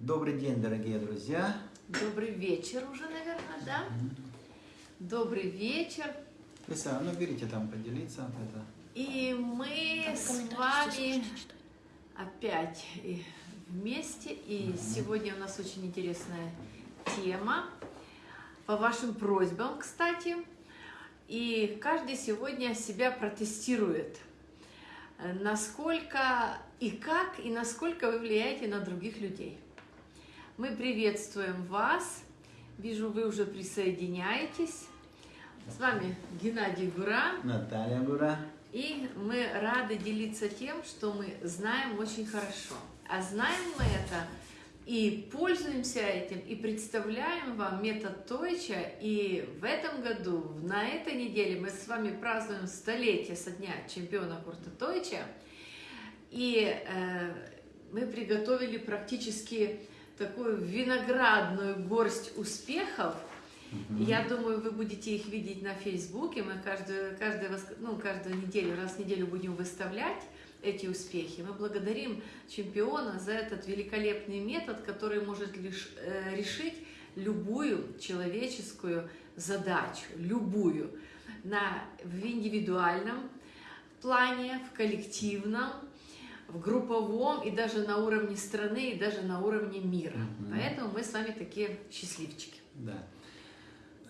Добрый день, дорогие друзья. Добрый вечер уже, наверное, да? Добрый вечер. Лиса, ну берите там поделиться. Это. И мы с вами опять и вместе. И сегодня у нас очень интересная тема. По вашим просьбам, кстати. И каждый сегодня себя протестирует. Э, Насколько и как, и насколько вы влияете на других людей. Мы приветствуем вас. Вижу, вы уже присоединяетесь. С вами Геннадий Гура. Наталья Гура. И мы рады делиться тем, что мы знаем очень хорошо. А знаем мы это и пользуемся этим, и представляем вам метод Тойча. И в этом году, на этой неделе, мы с вами празднуем столетие со дня чемпиона Курта Тойча. И э, мы приготовили практически такую виноградную горсть успехов. Я думаю, вы будете их видеть на Фейсбуке. Мы каждую, каждую, ну, каждую неделю, раз в неделю будем выставлять эти успехи. Мы благодарим чемпиона за этот великолепный метод, который может лишь, э, решить любую человеческую задачу, любую, на, в индивидуальном плане, в коллективном, в групповом и даже на уровне страны, и даже на уровне мира. Мгм. Поэтому мы с вами такие счастливчики. Да.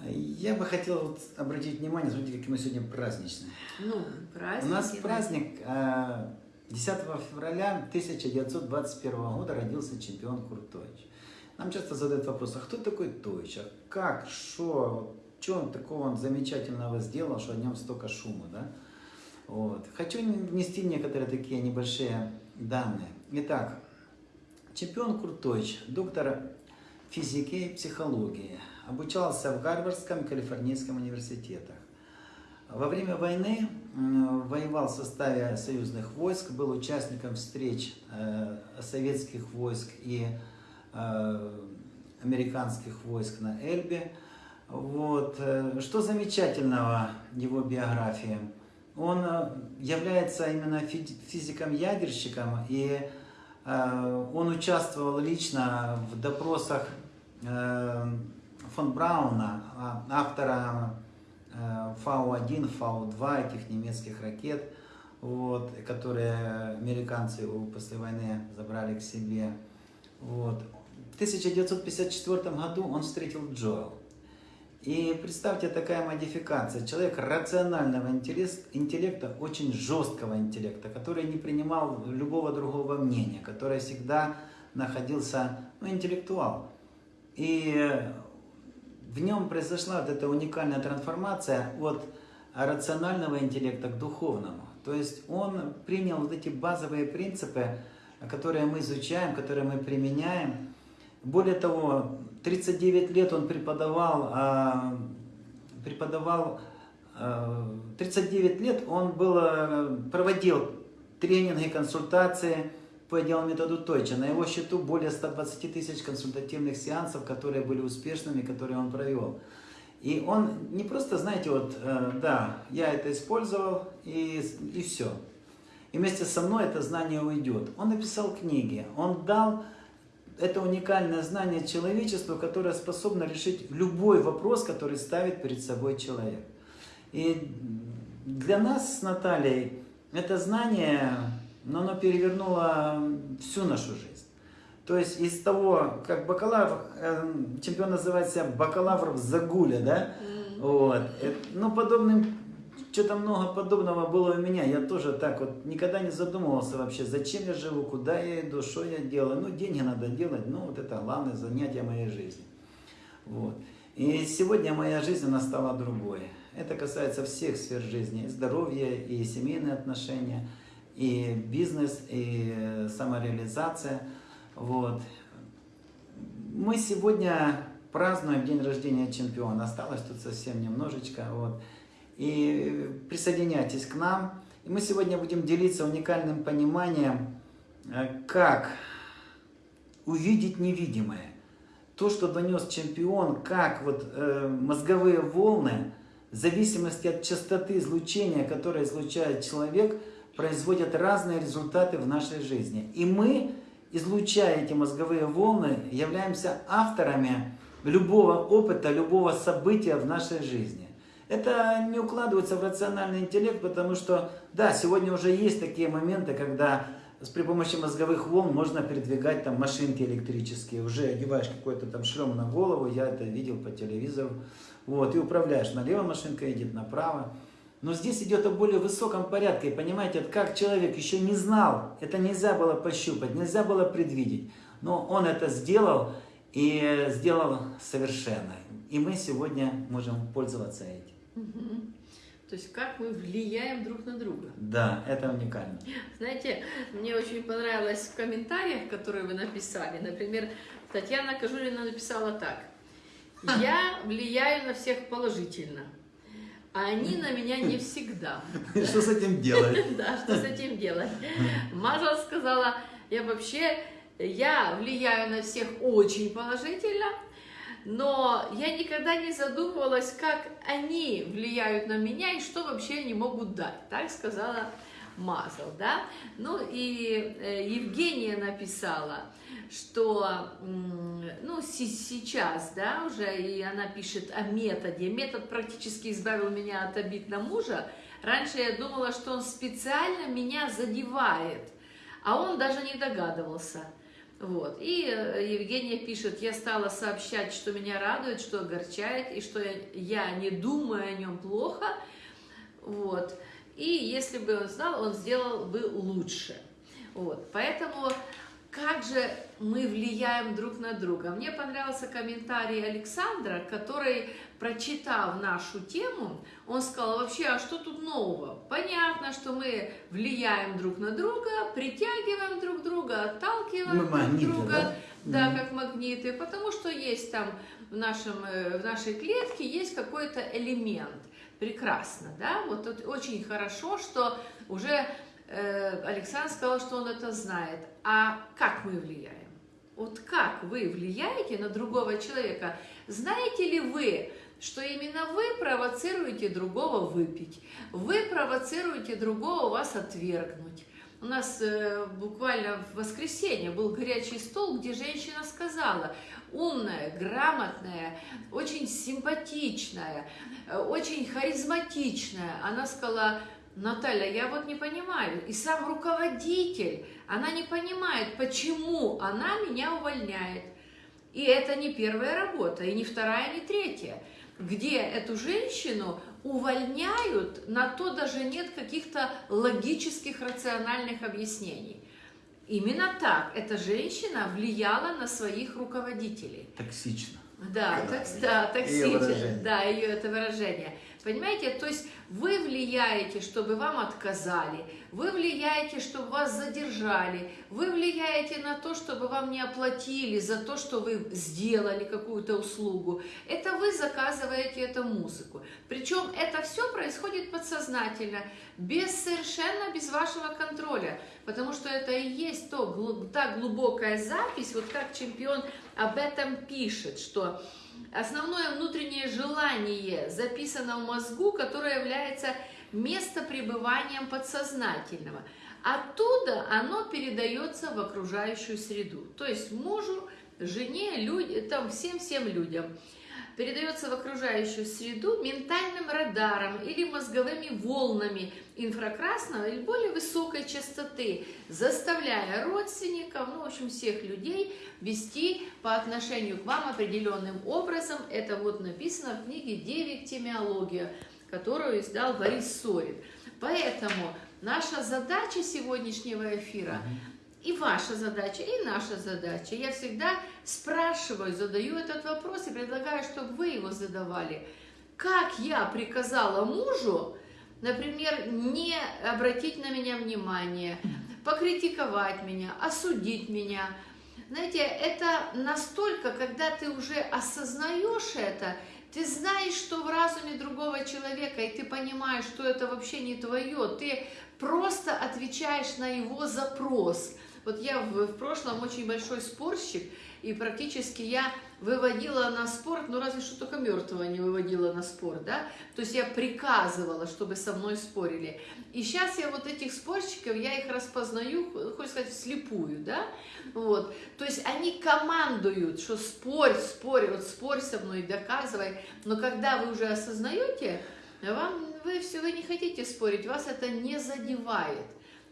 Я бы хотел вот обратить внимание, смотрите, какие мы сегодня праздничные. Ну, праздник. У нас праздник э, 10 февраля 1921 года родился чемпион Курт Тойч. Нам часто задают вопрос, а кто такой Тойч? А как, что, что он такого он замечательного сделал, что о нем столько шума, да? Вот. Хочу внести некоторые такие небольшие данные. Итак, чемпион Курт Тойч, доктор физики и психологии, обучался в Гарвардском и Калифорнийском университетах. Во время войны воевал в составе союзных войск, был участником встреч э, советских войск и э, американских войск на Эльбе. Вот. э, Что замечательного в его биографии? Он э, является именно фи- физиком-ядерщиком, и э, он участвовал лично в допросах э, фон Брауна, а- автора э, Фау-1, Фау-2, этих немецких ракет, вот, которые американцы после войны забрали к себе. Вот. В 1954 году он встретил Джоэл. И представьте, такая модификация. Человек рационального интеллекта, очень жесткого интеллекта, который не принимал любого другого мнения, который всегда находился, ну, интеллектуал. И в нем произошла вот эта уникальная трансформация от рационального интеллекта к духовному. То есть он принял вот эти базовые принципы, которые мы изучаем, которые мы применяем. Более того, 39 лет он преподавал, а, преподавал а, 39 лет он был, а, проводил тренинги, консультации по идеалу методу Тойча. На его счету более 120 тысяч консультативных сеансов, которые были успешными, которые он провел. И он не просто, знаете, вот, э, да, я это использовал и, и все. И вместе со мной это знание уйдет. Он написал книги, он дал это уникальное знание человечеству, которое способно решить любой вопрос, который ставит перед собой человек. И для нас с Натальей это знание, но оно перевернуло всю нашу жизнь. То есть из того, как бакалавр, э, чемпион называется бакалавр в загуле, да? Вот. Э, Ну, подобным, что-то много подобного было у меня. Я тоже так вот никогда не задумывался вообще, зачем я живу, куда я иду, что я делаю. Ну, деньги надо делать, ну, вот это главное занятие моей жизни. Вот. И сегодня моя жизнь, она стала другой. Это касается всех сфер жизни. Здоровья, и семейные отношения, и бизнес, и самореализация. Вот. Мы сегодня празднуем день рождения чемпиона. Осталось тут совсем немножечко. Вот. И присоединяйтесь к нам. И мы сегодня будем делиться уникальным пониманием, э, как увидеть невидимое. То, что донес чемпион, как вот э, мозговые волны, в зависимости от частоты излучения, которое излучает человек, производят разные результаты в нашей жизни. И мы излучая эти мозговые волны, являемся авторами любого опыта, любого события в нашей жизни. Это не укладывается в рациональный интеллект, потому что, да, сегодня уже есть такие моменты, когда при помощи мозговых волн можно передвигать там машинки электрические, уже одеваешь какой-то там шлем на голову, я это видел по телевизору, вот, и управляешь, налево машинка едет, направо. Но здесь идет о более высоком порядке, и понимаете, как человек еще не знал, это нельзя было пощупать, нельзя было предвидеть, но он это сделал, и сделал совершенно. И мы сегодня можем пользоваться этим. Угу. То есть как мы влияем друг на друга. Да, это уникально. Знаете, мне очень понравилось в комментариях, которые вы написали. Например, Татьяна Кожурина написала так. Я влияю на всех положительно, а они на меня не всегда. Что с этим делать? Да, что с этим делать? Мажа сказала, я вообще, я влияю на всех очень положительно, но я никогда не задумывалась, как они влияют на меня и что вообще они могут дать. Так сказала Мазал, да? Ну и э, Евгения написала, что, ну, сейчас, да, уже, и она пишет о методе. Метод практически избавил меня от обид на мужа. Раньше я думала, что он специально меня задевает, а он даже не догадывался. Вот. И э, Евгения пишет, я стала сообщать, что меня радует, что огорчает, и что я не думаю о нем плохо. Вот. И если бы он знал, он сделал бы лучше. Вот. Поэтому как же мы влияем друг на друга? Мне понравился комментарий Александра, который, прочитав нашу тему, он сказал, вообще, а что тут нового? Понятно, что мы влияем друг на друга, притягиваем друг друга, отталкиваем мы друг магниты, друга, да, да как магниты, потому что есть там в, нашем, э, в нашей клетке есть какой-то элемент. Прекрасно, да? Вот тут очень хорошо, что уже э, Александр сказал, что он это знает. А как мы влияем? Вот как вы влияете на другого человека? Знаете ли вы, что именно вы провоцируете другого выпить, вы провоцируете другого вас отвергнуть. У нас э, буквально в воскресенье был горячий стол, где женщина сказала, умная, грамотная, очень симпатичная, э, очень харизматичная. Она сказала, Наталья, я вот не понимаю, и сам руководитель, она не понимает, почему она меня увольняет. И это не первая работа, и не вторая, не третья где эту женщину увольняют, на то даже нет каких-то логических, рациональных объяснений. Именно так эта женщина влияла на своих руководителей. Токсично. Да, так, да, токсично. Да, ее это выражение. Понимаете, то есть вы влияете, чтобы вам отказали, вы влияете, чтобы вас задержали, вы влияете на то, чтобы вам не оплатили за то, что вы сделали какую-то услугу. Это вы заказываете эту музыку. Причем это все происходит подсознательно, без совершенно без вашего контроля, потому что это и есть то, та глубокая запись, вот как чемпион об этом пишет, что Основное внутреннее желание записано в мозгу, которое является местопребыванием подсознательного. Оттуда оно передается в окружающую среду. То есть мужу, жене, люди, там всем-всем людям передается в окружающую среду ментальным радаром или мозговыми волнами инфракрасного или более высокой частоты, заставляя родственников, ну, в общем, всех людей вести по отношению к вам определенным образом. Это вот написано в книге «Девиктемиология», которую издал Борис Сорин. Поэтому наша задача сегодняшнего эфира и ваша задача, и наша задача. Я всегда спрашиваю, задаю этот вопрос и предлагаю, чтобы вы его задавали. Как я приказала мужу, например, не обратить на меня внимание, покритиковать меня, осудить меня. Знаете, это настолько, когда ты уже осознаешь это, ты знаешь, что в разуме другого человека, и ты понимаешь, что это вообще не твое, ты просто отвечаешь на его запрос – Вот я в, в прошлом очень большой спорщик, и практически я выводила на спорт, ну разве что только мертвого не выводила на спорт, да, то есть я приказывала, чтобы со мной спорили. И сейчас я вот этих спорщиков, я их распознаю, хочется сказать, вслепую, да, вот, то есть они командуют, что спорь, спорь, вот спорь со мной, доказывай, но когда вы уже осознаете, вам, вы все, вы не хотите спорить, вас это не задевает.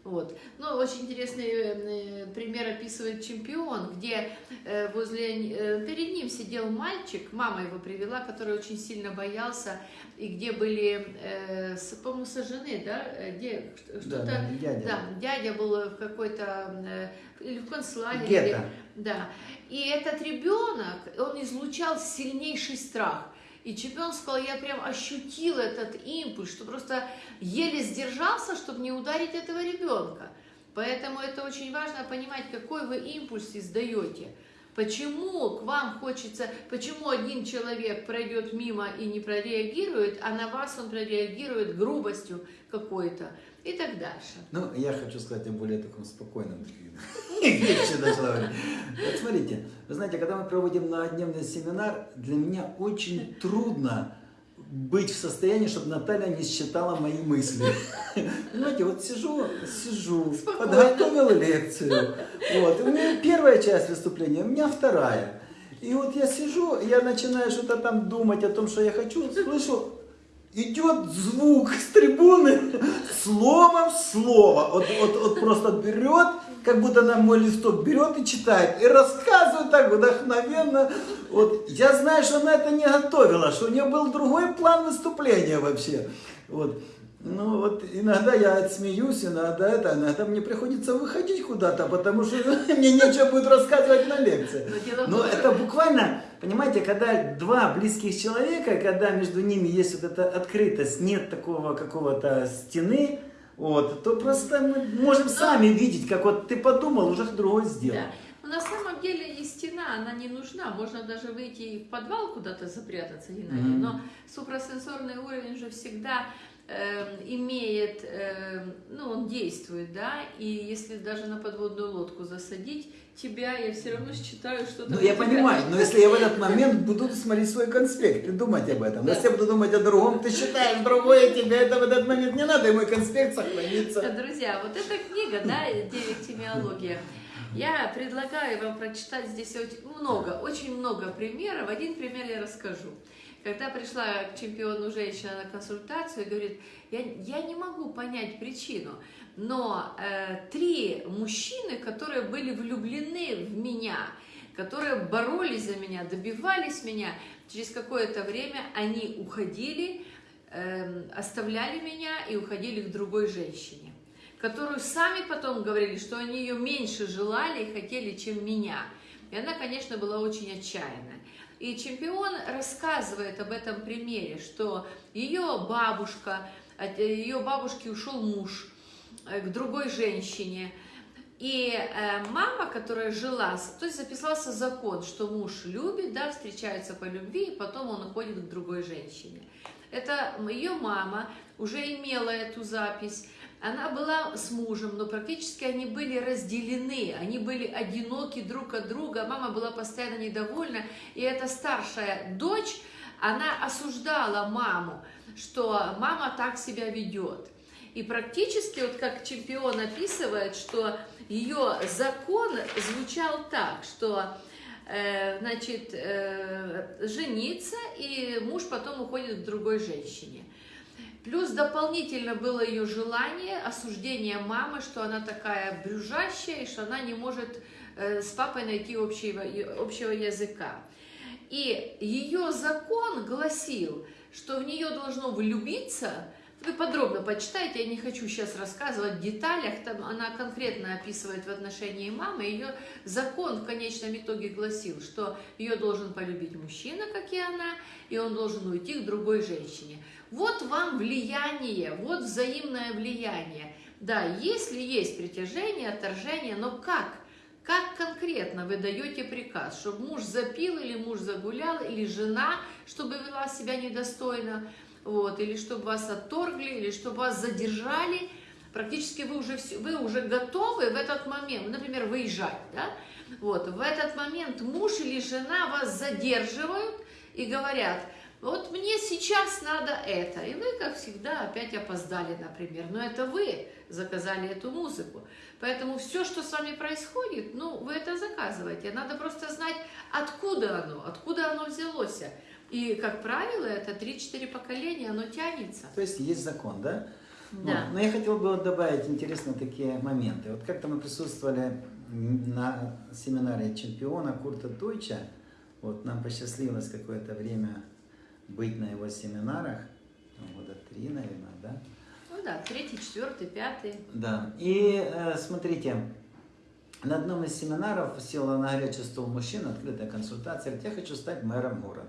Вот. Ну, очень интересный э, пример описывает чемпион, где э, возле, э, перед ним сидел мальчик, мама его привела, который очень сильно боялся, и где были, по-моему, сожжены, да, где что-то, да, дядя. да, дядя был в какой-то, или в концлагере. Гетто. Да, и этот ребенок, он излучал сильнейший страх. И чемпион сказал, я прям ощутил этот импульс, что просто еле сдержался, чтобы не ударить этого ребенка. Поэтому это очень важно понимать, какой вы импульс издаете. Почему к вам хочется, почему один человек пройдет мимо и не прореагирует, а на вас он прореагирует грубостью какой-то и так дальше. Ну, я хочу сказать о более таком спокойном вещи даже. Вот смотрите, вы знаете, когда мы проводим многодневный семинар, для меня очень трудно быть в состоянии, чтобы Наталья не считала мои мысли. Понимаете, вот сижу, сижу, Спокойно. подготовила лекцию. Вот, у меня первая часть выступления, у меня вторая. И вот я сижу, я начинаю что-то там думать о том, что я хочу, слышу, идет звук с трибуны, словом слово. Вот, вот, вот просто берет, как будто на мой листок берет и читает. И рассказывает так вдохновенно. Вот. Я знаю, что она это не готовила, что у нее был другой план выступления вообще. Вот. Ну вот иногда я отсмеюсь, иногда это, иногда мне приходится выходить куда-то, потому что мне нечего будет рассказывать на лекции. Но это буквально, понимаете, когда два близких человека, когда между ними есть вот эта открытость, нет такого какого-то стены, вот, то просто мы можем сами видеть, как вот ты подумал, уже другой сделал. Да. Но на самом деле и стена, она не нужна. Можно даже выйти в подвал куда-то запрятаться, Геннадий. Mm-hmm. Но супрасенсорный уровень же всегда Эм, имеет, эм, ну, он действует, да, и если даже на подводную лодку засадить тебя, я все равно считаю, что... Ну, я понимаю, но если я в этот момент буду смотреть свой конспект и думать об этом, да. если я буду думать о другом, ты считаешь другое, тебе это в этот момент не надо, и мой конспект сохранится. Друзья, вот эта книга, да, «Девятимиология», я предлагаю вам прочитать здесь очень много, очень много примеров. Один пример я расскажу. Когда пришла к чемпиону женщина на консультацию говорит, я, я не могу понять причину, но э, три мужчины, которые были влюблены в меня, которые боролись за меня, добивались меня, через какое-то время они уходили, э, оставляли меня и уходили к другой женщине, которую сами потом говорили, что они ее меньше желали и хотели, чем меня. И она, конечно, была очень отчаянная. И чемпион рассказывает об этом примере, что ее бабушка, от ее бабушки ушел муж э, к другой женщине, и э, мама, которая жила, то есть записался закон, что муж любит, да, встречается по любви, и потом он уходит к другой женщине. Это ее мама уже имела эту запись, она была с мужем, но практически они были разделены, они были одиноки друг от друга, мама была постоянно недовольна, и эта старшая дочь, она осуждала маму, что мама так себя ведет. И практически, вот как чемпион описывает, что ее закон звучал так, что э, значит, э, жениться, и муж потом уходит к другой женщине. Плюс дополнительно было ее желание, осуждение мамы, что она такая брюжащая, и что она не может э, с папой найти общего, общего языка. И ее закон гласил, что в нее должно влюбиться, вы подробно почитайте, я не хочу сейчас рассказывать в деталях, там она конкретно описывает в отношении мамы, ее закон в конечном итоге гласил, что ее должен полюбить мужчина, как и она, и он должен уйти к другой женщине. Вот вам влияние, вот взаимное влияние. Да, если есть притяжение, отторжение, но как? Как конкретно вы даете приказ, чтобы муж запил или муж загулял, или жена, чтобы вела себя недостойно, вот, или чтобы вас отторгли, или чтобы вас задержали. Практически вы уже, всё- вы уже готовы в этот момент, например, выезжать, да? Вот, в этот момент муж или жена вас задерживают и говорят, вот мне сейчас надо это. И вы, как всегда, опять опоздали, например. Но это вы заказали эту музыку. Поэтому все, что с вами происходит, ну, вы это заказываете. Надо просто знать, откуда оно, откуда оно взялось. И, как правило, это 3-4 поколения, оно тянется. То есть есть закон, да? Да. Вот. Но я хотел бы вот добавить интересные такие моменты. Вот как-то мы присутствовали на семинаре чемпиона Курта Тойча. Вот нам посчастливилось какое-то время быть на его семинарах. Ну, Года три, наверное, да? Ну да, третий, четвертый, пятый. Да. И э, смотрите, на одном из семинаров села на горячий стол мужчина, открытая консультация, говорит, я хочу стать мэром города.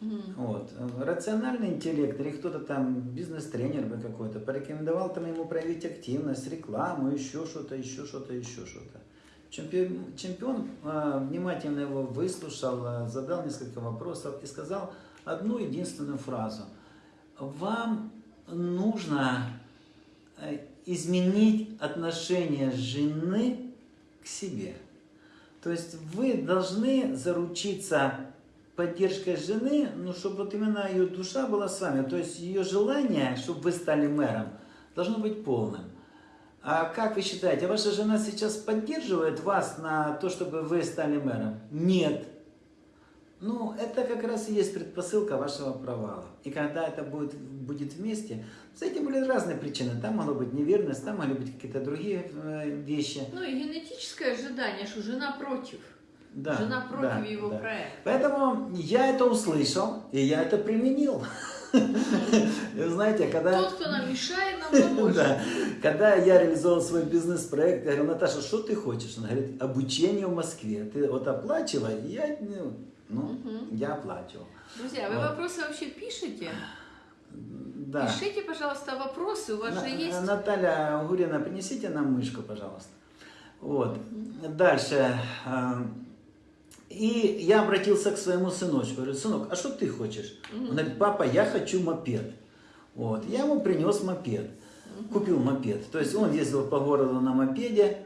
Вот. Рациональный интеллект или кто-то там, бизнес-тренер бы какой-то, порекомендовал там ему проявить активность, рекламу, еще что-то, еще что-то, еще что-то. Чемпион, чемпион э, внимательно его выслушал, э, задал несколько вопросов и сказал одну единственную фразу. Вам нужно э, изменить отношение жены к себе. То есть вы должны заручиться поддержкой жены, ну, чтобы вот именно ее душа была с вами. То есть ее желание, чтобы вы стали мэром, должно быть полным. А как вы считаете, ваша жена сейчас поддерживает вас на то, чтобы вы стали мэром? Нет. Ну, это как раз и есть предпосылка вашего провала. И когда это будет, будет вместе, с этим были разные причины. Там могла быть неверность, там могли быть какие-то другие э, вещи. Ну и генетическое ожидание, что жена против. Да, жена против да, его да. проекта. Поэтому я это услышал, и я это применил. Знаете, когда... Тот, кто нам мешает, нам поможет. Да. Когда я реализовал свой бизнес-проект, я говорю, Наташа, что ты хочешь? Она говорит, обучение в Москве. Ты вот оплачивай, я, ну, ну, я оплачивал. Друзья, вы вопросы вообще пишете? Да. Пишите, пожалуйста, вопросы, у вас На- же есть... Наталья Гурина, принесите нам мышку, пожалуйста. Вот. Дальше. И я обратился к своему сыночку. Говорю, сынок, а что ты хочешь? Он говорит, папа, я хочу мопед. Вот. Я ему принес мопед. Купил мопед. То есть он ездил по городу на мопеде.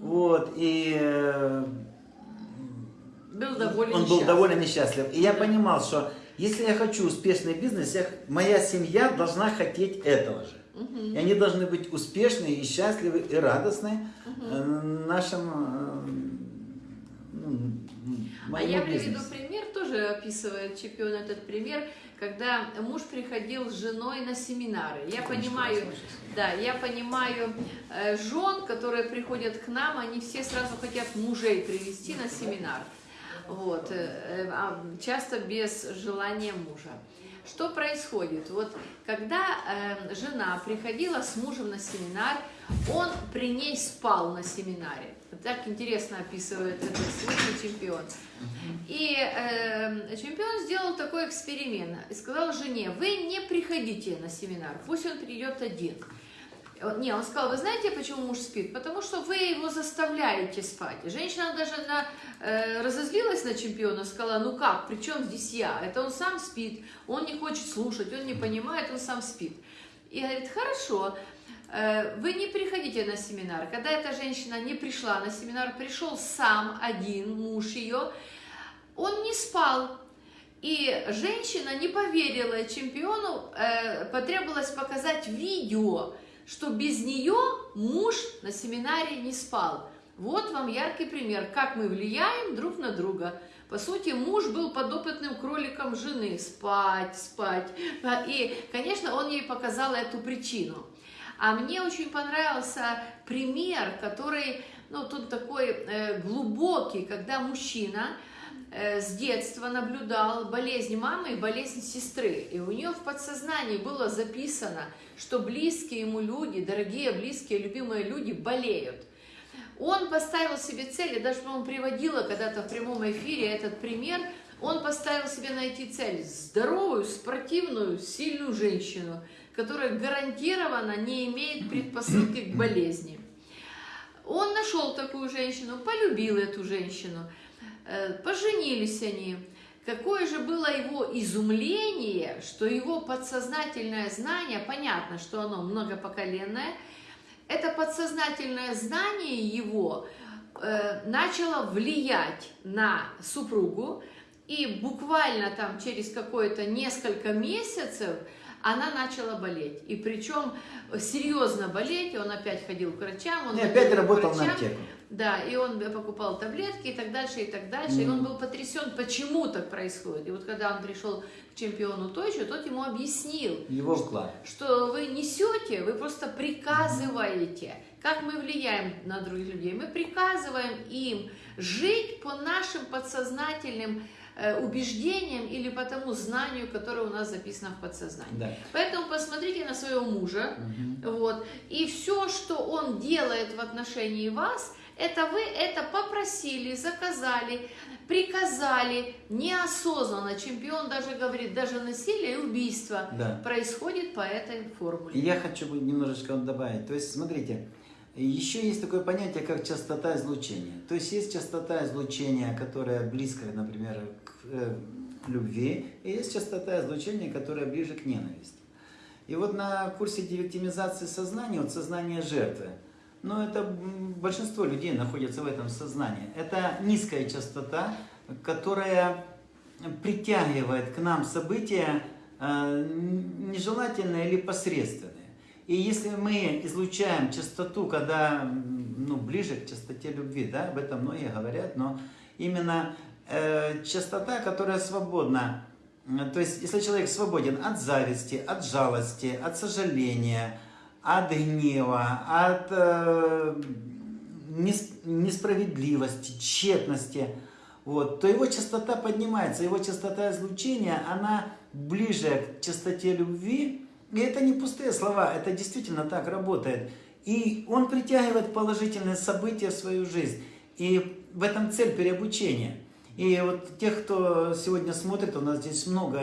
Вот. И э, Был доволен он был счастлив. довольно несчастлив. И я понимал, что если я хочу успешный бизнес, я- моя семья должна хотеть этого же. Мгм. И они должны быть успешны и счастливы и радостны э, нашим э, А я приведу пример, тоже описывает чемпион этот пример, когда муж приходил с женой на семинары. Я Секундочку, понимаю, да, я понимаю э, жен, которые приходят к нам, они все сразу хотят мужей привести на семинар. Вот, э, э, а часто без желания мужа. Что происходит? Вот когда э, жена приходила с мужем на семинар, он при ней спал на семинаре. Так интересно описывает этот случай чемпион. И э, чемпион сделал такой эксперимент и сказал жене, вы не приходите на семинар, пусть он придет один. Он- Не, он сказал, вы знаете, почему муж спит? Потому что вы его заставляете спать. Женщина даже на, э, разозлилась на чемпиона, сказала, ну как, при чем здесь я? Это он сам спит, он не хочет слушать, он не понимает, он сам спит. И говорит, хорошо, э, вы не приходите на семинар. Когда эта женщина не пришла на семинар, пришел сам один муж ее, он не спал. И женщина не поверила чемпиону, э, потребовалось показать видео, что без нее муж на семинаре не спал. Вот вам яркий пример, как мы влияем друг на друга. По сути, муж был подопытным кроликом жены. Спать, спать. И, конечно, он ей показал эту причину. А мне очень понравился пример, который, ну, тут такой э, глубокий, когда мужчина э, с детства наблюдал болезнь мамы и болезнь сестры. И у нее в подсознании было записано, что близкие ему люди, дорогие, близкие, любимые люди болеют. Он поставил себе цель, я даже, по-моему, приводила когда-то в прямом эфире этот пример, он поставил себе найти цель здоровую, спортивную, сильную женщину, которая гарантированно не имеет предпосылки к болезни. Он нашел такую женщину, полюбил эту женщину, э, поженились они. какое же было его изумление, что его подсознательное знание, понятно, что оно многопоколенное, это подсознательное знание его э, начало влиять на супругу, и буквально там через какое-то несколько месяцев она начала болеть. И причем серьезно болеть, он опять ходил к врачам. Он И опять работал на врачам. аптеку. Да, и он покупал таблетки и так дальше, и так дальше. И он был потрясен, почему так происходит. И вот когда он пришел к чемпиону Тойчу, тот ему объяснил, Его вклад. что вы несете, вы просто приказываете. Как мы влияем на других людей? Мы приказываем им жить по нашим подсознательным убеждениям или по тому знанию, которое у нас записано в подсознании. Да. Поэтому посмотрите на своего мужа, Мгм. вот, и все, что он делает в отношении вас, это вы это попросили, заказали, приказали, неосознанно. Чемпион даже говорит, даже насилие и убийство Да. происходит по этой формуле. И я хочу немножечко добавить. То есть, смотрите, еще есть такое понятие, как частота излучения. То есть, есть частота излучения, которая близко, например, к э, любви, и есть частота излучения, которая ближе к ненависти. И вот на курсе девиктимизации сознания, вот сознание жертвы, но это м, большинство людей находятся в этом сознании. Это низкая частота, которая притягивает к нам события э, нежелательные или посредственные. И если мы излучаем частоту, когда ну, ближе к частоте любви, да, об этом многие говорят, но именно э, частота, которая свободна, М, то есть если человек свободен от зависти, от жалости, от сожаления, от гнева, от э, нес- несправедливости, тщетности, вот, то его частота поднимается, его частота излучения, она ближе к частоте любви. И это не пустые слова, это действительно так работает. И он притягивает положительные события в свою жизнь. И в этом цель переобучения. И вот тех, кто сегодня смотрит, у нас здесь много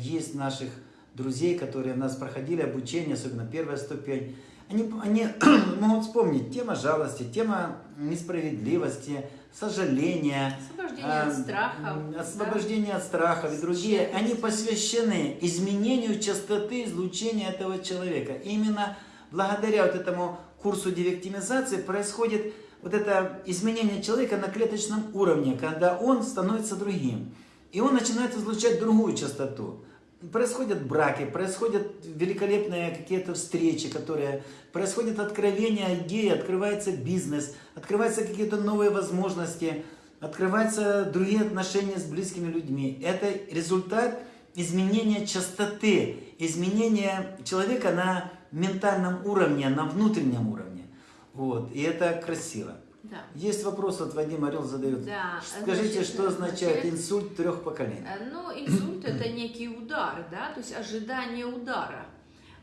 есть наших друзей, которые у нас проходили обучение, особенно первая ступень. Они, они могут вспомнить тема жалости, тема несправедливости, сожаления, Освобождение а, от страхов. м, да. освобождение от страхов и другие, они посвящены изменению частоты излучения этого человека. Именно благодаря вот этому курсу дивектимизации происходит вот это изменение человека на клеточном уровне, когда он становится другим. И он начинает излучать другую частоту. Происходят браки, происходят великолепные какие-то встречи, которые происходят откровения идеи, открывается бизнес, открываются какие-то новые возможности, открываются другие отношения с близкими людьми. Это результат изменения частоты, изменения человека на ментальном уровне, на внутреннем уровне. Вот. И это красиво. Да. Есть вопрос, вот Вадим Орел задает. Да, Скажите, значит, что означает значит, инсульт трех поколений? Э, Ну, инсульт это некий удар, да, то есть ожидание удара.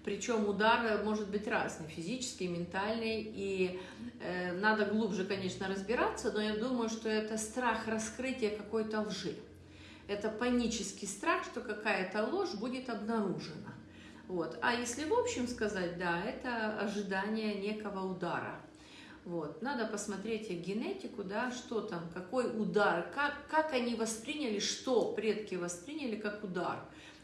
Причем удар может быть разный, физический, ментальный, и э, надо глубже, конечно, разбираться, но я думаю, что это страх раскрытия какой-то лжи. Это панический страх, что какая-то ложь будет обнаружена. Вот. А если в общем сказать, да, это ожидание некого удара. Вот. Надо посмотреть их генетику, да, что там, какой удар, как, как они восприняли, что предки восприняли как удар.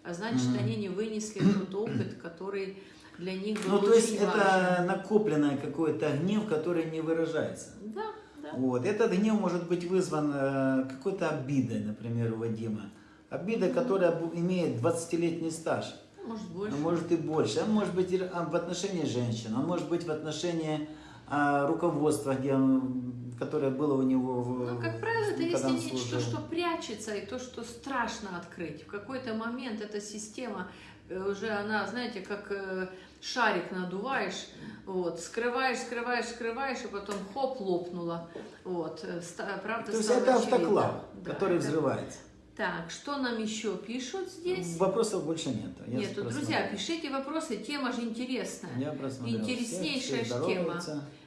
А значит, Мгм. они не вынесли тот опыт, который для них был Ну, то есть важен. это накопленный какой-то гнев, который не выражается. Да, да. Вот. Этот гнев может быть вызван э, какой-то обидой, например, у Вадима. Обида, которая бу- имеет 20-летний стаж, Может больше. а может и больше. Он может быть и а, в отношении женщин, он может быть в отношении а, руководства, где он, которое было у него в Ну, как правило, это если нечто, служил. что прячется, и то, что страшно открыть. В какой-то момент эта система э, уже, она, знаете, как э, шарик надуваешь, вот, скрываешь, скрываешь, скрываешь, и потом хоп, лопнула. Вот, э, правда, То есть это очевидно. автоклав, Да, который это- взрывается. Так, что нам еще пишут здесь? Вопросов больше нет. Я Нету, просмотрел. друзья, пишите вопросы, тема же интересная. Я просмотрел. Интереснейшая Все, тема.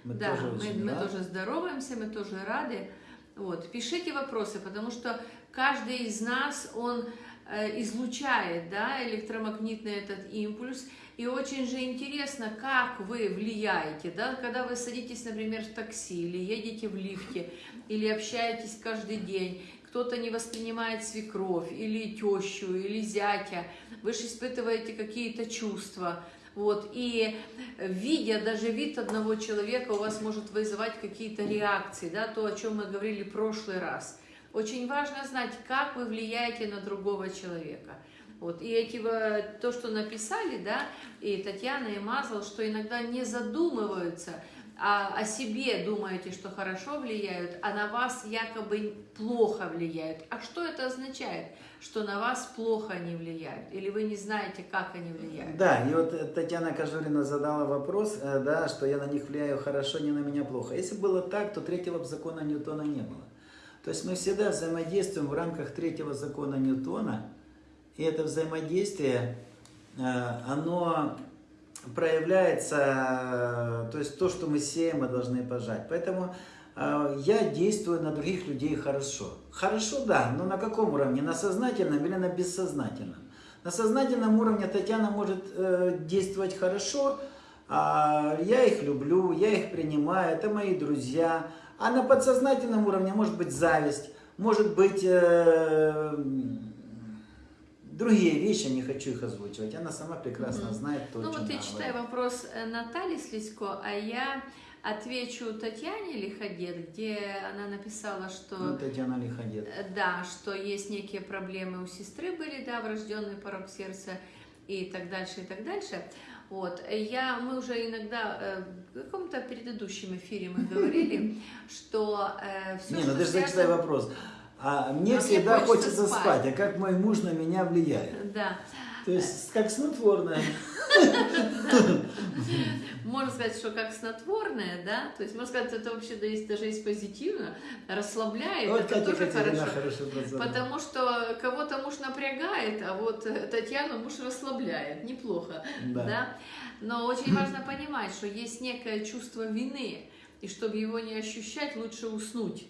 Мы да, тоже мы, мы рады. тоже здороваемся, мы тоже рады. Вот. Пишите вопросы, потому что каждый из нас, он э, излучает да, электромагнитный этот импульс. И очень же интересно, как вы влияете, да, когда вы садитесь, например, в такси или едете в лифте, или общаетесь каждый день. Кто-то не воспринимает свекровь, или тещу, или зятя, вы же испытываете какие-то чувства. Вот, и видя даже вид одного человека, у вас может вызывать какие-то реакции, да, то, о чем мы говорили в прошлый раз. Очень важно знать, как вы влияете на другого человека. Вот, и эти, то, что написали, да, и Татьяна, и Мазал, что иногда не задумываются – а о себе думаете, что хорошо влияют, а на вас якобы плохо влияют. А что это означает? Что на вас плохо они влияют? Или вы не знаете, как они влияют? Да, и вот э, Татьяна Кожурина задала вопрос, э, да, что я на них влияю хорошо, не на меня плохо. Если было так, то третьего закона Ньютона не было. То есть мы всегда взаимодействуем в рамках третьего закона Ньютона, и это взаимодействие, э, оно проявляется, то есть то, что мы сеем, мы должны пожать. Поэтому э, я действую на других людей хорошо. Хорошо, да, но на каком уровне? На сознательном или на бессознательном? На сознательном уровне Татьяна может э, действовать хорошо, а я их люблю, я их принимаю, это мои друзья. А на подсознательном уровне может быть зависть, может быть... Э, Другие вещи, не хочу их озвучивать, она сама прекрасно знает то, Ну вот я читаю вопрос э, Натальи Слизько, а я отвечу Татьяне Лиходет, где она написала, что... Ну, Татьяна Лиходет. Э, да, что есть некие проблемы у сестры были, да, врожденный порог сердца и так дальше, и так дальше. Вот, я, мы уже иногда э, в каком-то предыдущем эфире мы говорили, что все, Не, ну ты же зачитай вопрос. А мне а всегда мне хочется спать. спать, а как мой муж на меня влияет. Да. То есть как снотворное. Можно сказать, что как снотворное, да, то есть можно сказать, это вообще даже есть позитивно, расслабляет, Вот это тоже хорошо. Потому что кого-то муж напрягает, а вот Татьяну муж расслабляет, неплохо, да. Но очень важно понимать, что есть некое чувство вины, и чтобы его не ощущать, лучше уснуть.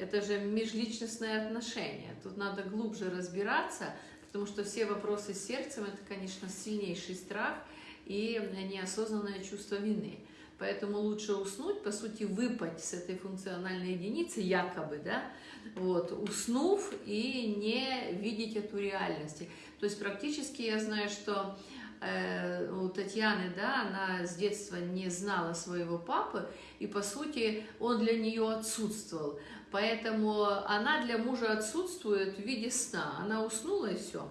Это же межличностные отношения. Тут надо глубже разбираться, потому что все вопросы с сердцем – это, конечно, сильнейший страх и неосознанное чувство вины. Поэтому лучше уснуть, по сути, выпасть с этой функциональной единицы, якобы, да, вот, уснув и не видеть эту реальность. То есть практически я знаю, что э, у Татьяны, да, она с детства не знала своего папы, и, по сути, он для нее отсутствовал. Поэтому она для мужа отсутствует в виде сна. Она уснула и все.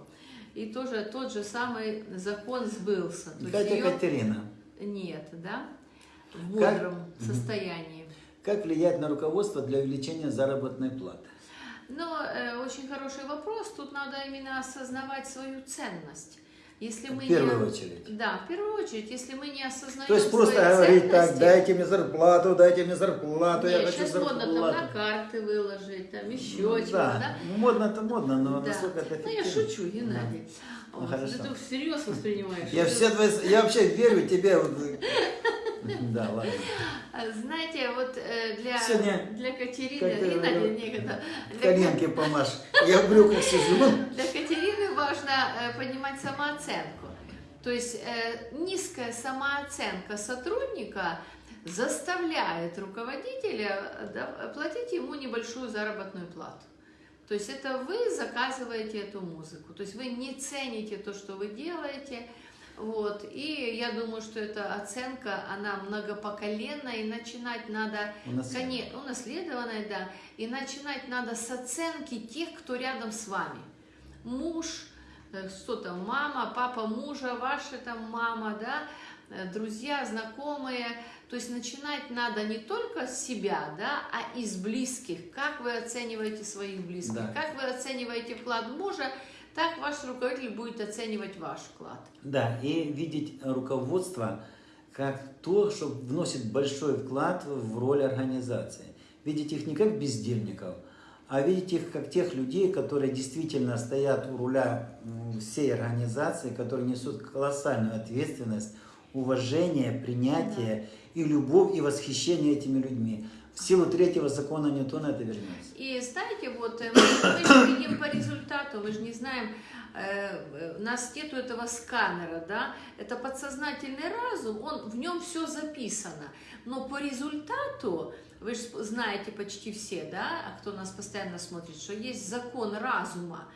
И тоже тот же самый закон сбылся. То Катя ее... Катерина. Нет, да? В бодром как... состоянии. Как влиять на руководство для увеличения заработной платы? Ну, э, очень хороший вопрос. Тут надо именно осознавать свою ценность. Если мы в первую не... очередь. Да, в первую очередь, если мы не осознаем То есть просто говорить так, дайте мне зарплату, дайте мне зарплату, Нет, я хочу сейчас зарплату. модно там на карты выложить, там еще Ну, чего-то, да. да? Ну, Модно-то модно, но Да. насколько это Ну, я эффективно? шучу, Геннадий. Ну, Вот, хорошо. Ты всерьез воспринимаешь. Я Это- все твои, я вообще верю тебе. вот. Да, ладно. Знаете, вот э, для, Сегодня для Катерины, Геннадий, некогда, Коленки помашь. Я в брюках сижу. Ну, для Катерины важно э, поднимать самооценку. То есть э, низкая самооценка сотрудника заставляет руководителя э, платить ему небольшую заработную плату. То есть это вы заказываете эту музыку, то есть вы не цените то, что вы делаете, вот. И я думаю, что эта оценка, она многопоколенная, и начинать надо, Унаследованная. унаследованная, да, и начинать надо с оценки тех, кто рядом с вами. Муж, что там, мама, папа мужа, ваша там мама, да, э, друзья, знакомые. То есть начинать надо не только с себя, да, а из близких. Как вы оцениваете своих близких, Да. как вы оцениваете вклад мужа, так ваш руководитель будет оценивать ваш вклад. Да, и видеть руководство как то, что вносит большой вклад в роль организации. Видеть их не как бездельников, а видеть их как тех людей, которые действительно стоят у руля всей организации, которые несут колоссальную ответственность, уважение, принятие и любовь и восхищение этими людьми. В силу третьего закона Ньютона это вернется. И знаете, вот э, мы, результату, мы же не знаем, э, у нас нету этого сканера, да, это подсознательный разум, он, в нем все записано, но по результату, вы же знаете почти все, да, а кто нас постоянно смотрит, что есть закон разума,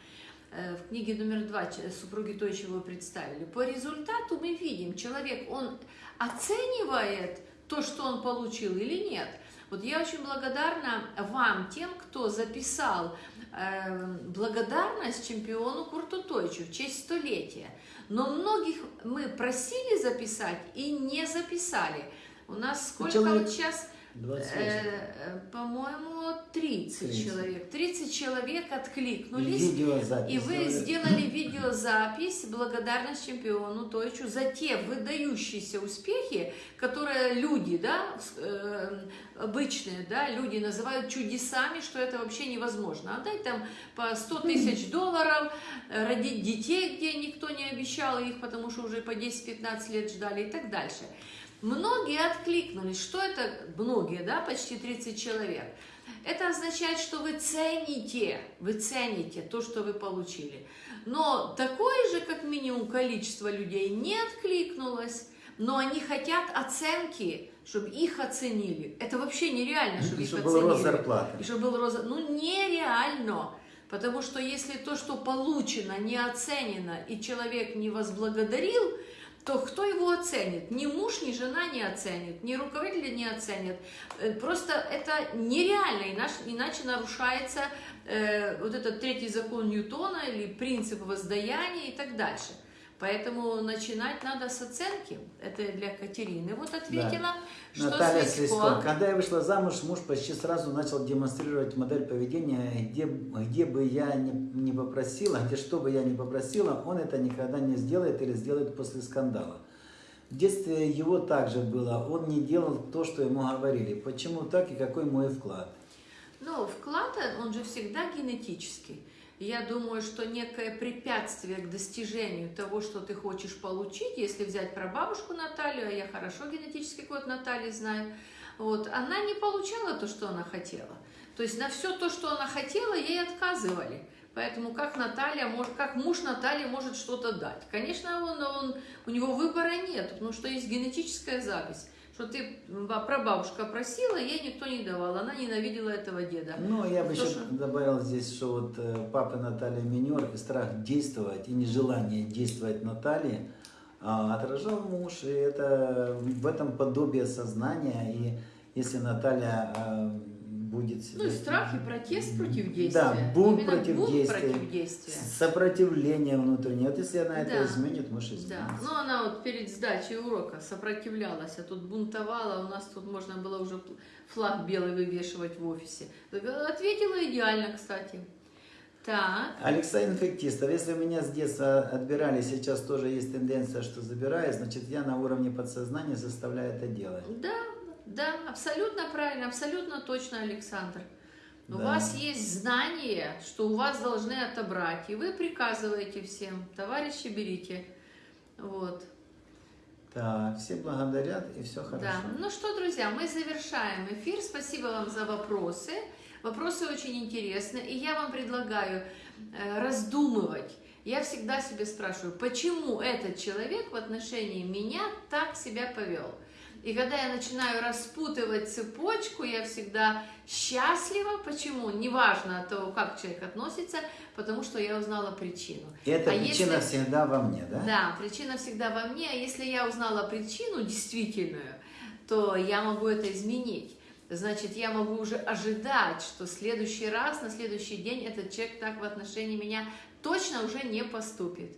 Э, в книге номер два супруги той, чего представили. По результату мы видим, человек, он оценивает то, что он получил или нет. Вот я очень благодарна вам, тем, кто записал э, благодарность чемпиону Курту Тойчу в честь столетия. Но многих мы просили записать и не записали. У нас сколько человек вот сейчас, 28. Э, по-моему, 30, 30. человек. 30 человек И откликнулись. видеозапись И вы сделали. сделали видеозапись благодарность чемпиону Тойчу за те выдающиеся успехи, которые люди, да, э, обычные, да, люди называют чудесами, что это вообще невозможно. Отдать там по 100 тысяч долларов, э, родить детей, где никто не обещал их, потому что уже по 10-15 лет ждали и так дальше. Многие откликнулись. Что это? Многие, да, почти 30 человек. Это означает, что вы цените, вы цените то, что вы получили. Но такое же, как минимум, количество людей не откликнулось, но они хотят оценки, чтобы их оценили. Это вообще нереально, чтобы их Чтобы был оценили. рост зарплаты. И чтобы был рост... Ну, нереально. Потому что если то, что получено, не оценено, и человек не возблагодарил, то кто его оценит? Ни муж, ни жена не оценит, ни руководитель не оценит. Э, Просто это нереально, иначе, нарушается э, вот этот третий закон Ньютона или принцип воздаяния и так дальше. Поэтому начинать надо с оценки. Это для Катерины. Вот ответила, что Наталья. Слизко. Когда я вышла замуж, муж почти сразу начал демонстрировать модель поведения, где, где бы я не, не попросила, где что бы я не попросила, он это никогда не сделает или сделает после скандала. В детстве его также было, он не делал то, что ему говорили. Почему так и какой мой вклад? Ну, вклад, он же всегда генетический. Я думаю, что некое препятствие к достижению того, что ты хочешь получить, если взять про бабушку Наталью, а я хорошо генетический код Натальи знаю, вот, она не получала то, что она хотела. То есть на все то, что она хотела, ей отказывали. Поэтому как Наталья может, как муж Натальи может что-то дать? Конечно, он, он, у него выбора нет, потому что есть генетическая запись что ты ба- прабабушка просила, ей никто не давал, она ненавидела этого деда. Ну, я бы То, еще что- добавил здесь, что вот э, папа Наталья Минер и страх действовать, и нежелание действовать Натальи а, отражал муж, и это в этом подобие сознания, и если Наталья а, будет... Ну страх и протест против действия. Да, бунт Именно против бунт действия. против действия. Сопротивление внутреннее. Вот если она это Да. изменит, муж Да, изменится. ну она вот перед сдачей урока сопротивлялась, а тут бунтовала, у нас тут можно было уже флаг белый вывешивать в офисе. Э, Ответила идеально, кстати. Так, Алексей Инфектистов, если у меня с детства отбирали, сейчас тоже есть тенденция, что забираю, значит я на уровне подсознания заставляю это делать. да, да, абсолютно правильно, абсолютно точно, Александр. У Да. вас есть знание, что у вас должны отобрать, и вы приказываете всем, товарищи, берите. Вот. Так, все благодарят и все хорошо. Да. Ну что, друзья, мы завершаем эфир. Спасибо вам за вопросы. Вопросы очень интересны. И я вам предлагаю э, раздумывать. Я всегда себе спрашиваю, почему этот человек в отношении меня так себя повел. И когда я начинаю распутывать цепочку, я всегда счастлива. Почему? Неважно от того, как человек относится, потому что я узнала причину. И эта А причина если- всегда во мне, да? Да, причина всегда во мне, а если я узнала причину действительную, то я могу это изменить. Значит, я могу уже ожидать, что в следующий раз, на следующий день этот человек так в отношении меня точно уже не поступит.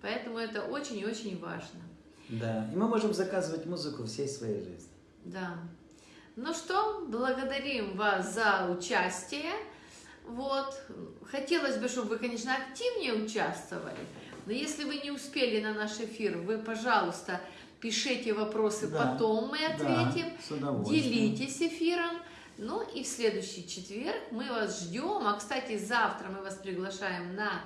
Поэтому это очень и очень важно. Да. И мы можем заказывать музыку всей своей жизни. Да. Ну что, благодарим вас за участие. Вот. Хотелось бы, чтобы вы, конечно, активнее участвовали. Но если вы не успели на наш эфир, вы, пожалуйста, пишите вопросы, Да. потом мы ответим. Да, с. Делитесь эфиром. Ну и в следующий четверг мы вас ждем. А, кстати, завтра мы вас приглашаем на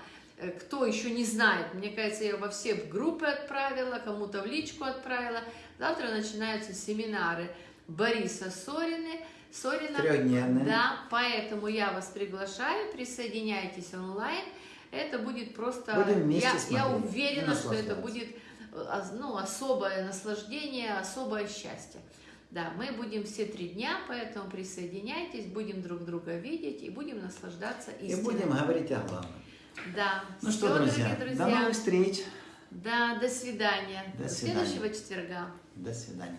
кто еще не знает, мне кажется, я во все в группы отправила, кому-то в личку отправила. Завтра начинаются семинары Бориса Сорины, Сорина. Трехдневные. Да, поэтому я вас приглашаю, присоединяйтесь онлайн. Это будет просто... Будем вместе я, я смотреть и уверена, что это будет э, ну, особое наслаждение, особое счастье. Да, мы будем все три дня, поэтому присоединяйтесь, будем друг друга видеть и будем наслаждаться И истиной. будем говорить о главном. Да. Ну что, Всё, друзья, дорогие до новых встреч. Да, до свидания. До до свидания. следующего четверга. До свидания.